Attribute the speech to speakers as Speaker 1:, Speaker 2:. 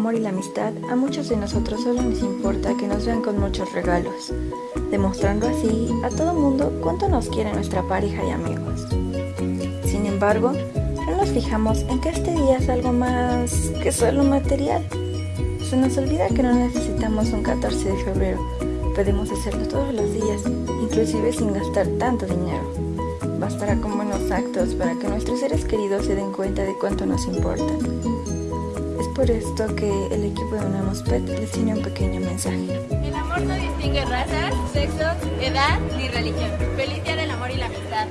Speaker 1: amor y la amistad, a muchos de nosotros solo nos importa que nos vean con muchos regalos, demostrando así a todo mundo cuánto nos quiere nuestra pareja y amigos. Sin embargo, no nos fijamos en que este día es algo más que solo material. Se nos olvida que no necesitamos un 14 de febrero, podemos hacerlo todos los días, inclusive sin gastar tanto dinero. Bastará con buenos actos para que nuestros seres queridos se den cuenta de cuánto nos importan. Por esto que el equipo de Unamos Pet les tiene un pequeño mensaje.
Speaker 2: El amor no distingue razas, sexo, edad ni religión. Feliz día del amor y la amistad.